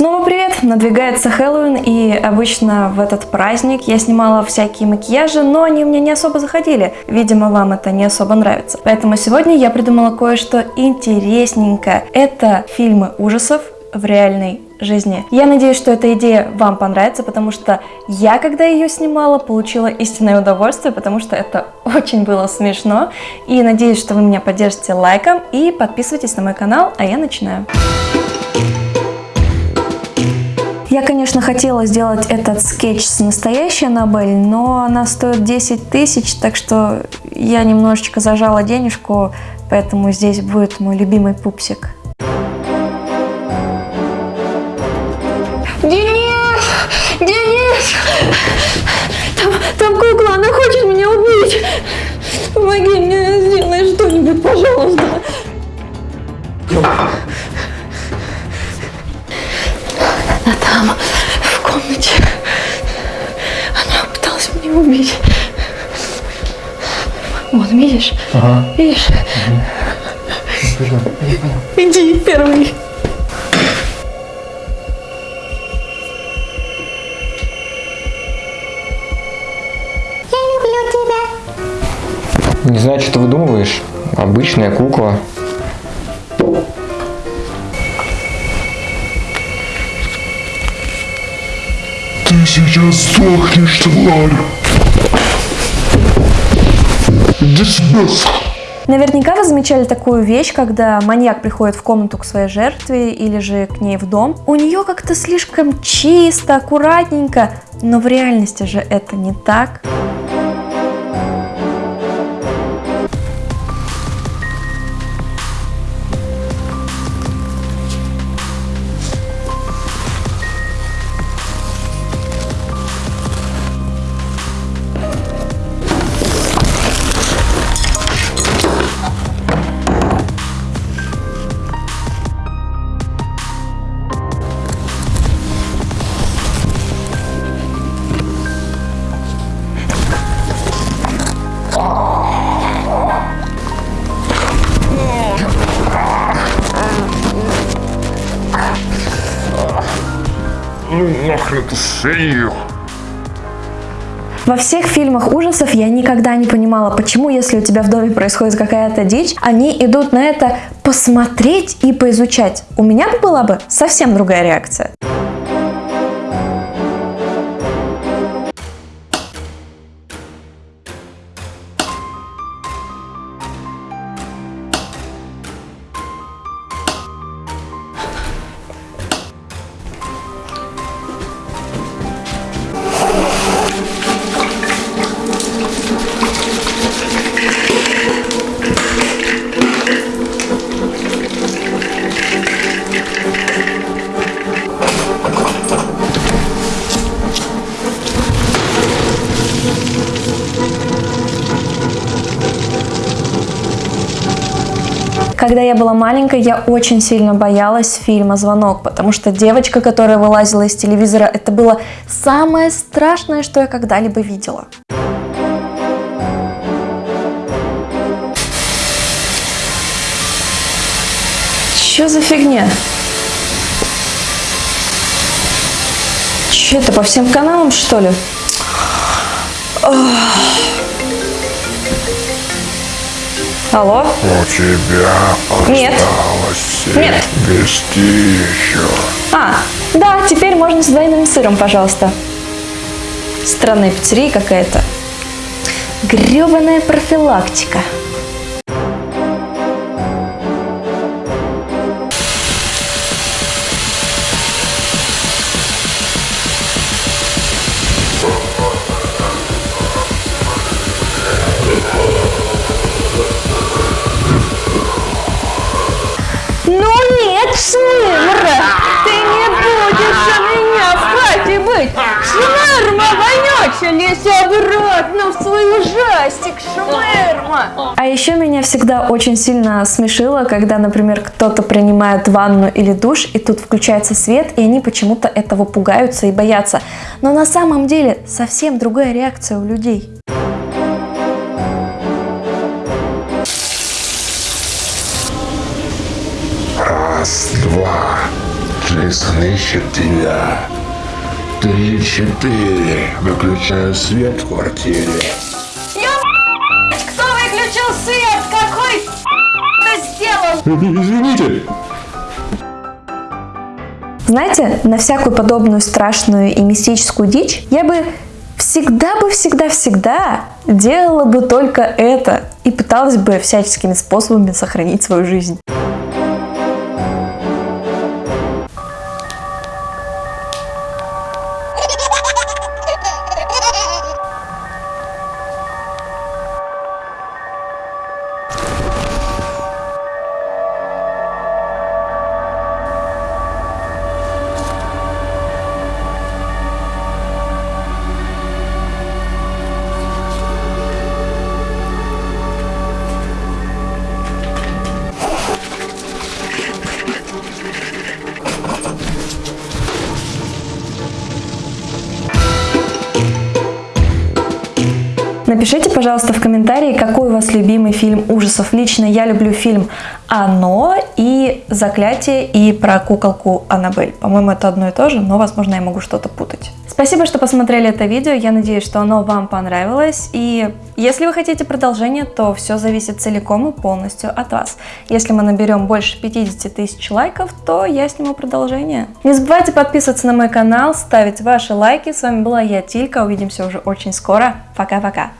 Снова привет! Надвигается Хэллоуин, и обычно в этот праздник я снимала всякие макияжи, но они мне не особо заходили. Видимо, вам это не особо нравится. Поэтому сегодня я придумала кое-что интересненькое. Это фильмы ужасов в реальной жизни. Я надеюсь, что эта идея вам понравится, потому что я, когда ее снимала, получила истинное удовольствие, потому что это очень было смешно. И надеюсь, что вы меня поддержите лайком и подписывайтесь на мой канал, а я начинаю. Я, конечно, хотела сделать этот скетч с настоящей Аннабель, но она стоит 10 тысяч, так что я немножечко зажала денежку, поэтому здесь будет мой любимый пупсик. Денис! Денис! Там, там кукла, она хочет меня убить! Помоги мне, сделай что-нибудь, пожалуйста! Там, в комнате. Она пыталась меня убить. Вот, видишь? Ага. Видишь? Пойдем. Иди первый. Не знаю, что ты выдумываешь. Обычная кукла. Сейчас сдохнешь, тварь! Иди Наверняка вы замечали такую вещь, когда маньяк приходит в комнату к своей жертве или же к ней в дом. У нее как-то слишком чисто, аккуратненько, но в реальности же это не так. Ну нахрен ты шею! Во всех фильмах ужасов я никогда не понимала, почему, если у тебя в доме происходит какая-то дичь, они идут на это посмотреть и поизучать. У меня бы была бы совсем другая реакция. Когда я была маленькой, я очень сильно боялась фильма «Звонок», потому что девочка, которая вылазила из телевизора, это было самое страшное, что я когда-либо видела. Чё за фигня? Че это, по всем каналам, что ли? Ох. Алло? У тебя Нет. осталось Нет. вести еще. А, да, теперь можно с двойным сыром, пожалуйста. Странная пиццерия какая-то. Гребаная профилактика. Швырма, вонючая, лезь обратно в свой ужастик, Швырма! А еще меня всегда очень сильно смешило, когда, например, кто-то принимает ванну или душ, и тут включается свет, и они почему-то этого пугаются и боятся. Но на самом деле совсем другая реакция у людей. Раз, два, три, Крейсон ищет тебя. Три-четыре. Выключаю свет в квартире. Кто выключил свет? Какой это сделал? Извините. Знаете, на всякую подобную страшную и мистическую дичь я бы всегда бы, всегда-всегда делала бы только это и пыталась бы всяческими способами сохранить свою жизнь. Напишите, пожалуйста, в комментарии, какой у вас любимый фильм ужасов. Лично я люблю фильм «Оно» и «Заклятие» и про куколку Аннабель. По-моему, это одно и то же, но, возможно, я могу что-то путать. Спасибо, что посмотрели это видео. Я надеюсь, что оно вам понравилось. И если вы хотите продолжение, то все зависит целиком и полностью от вас. Если мы наберем больше 50 тысяч лайков, то я сниму продолжение. Не забывайте подписываться на мой канал, ставить ваши лайки. С вами была я, Тилька. Увидимся уже очень скоро. Пока-пока.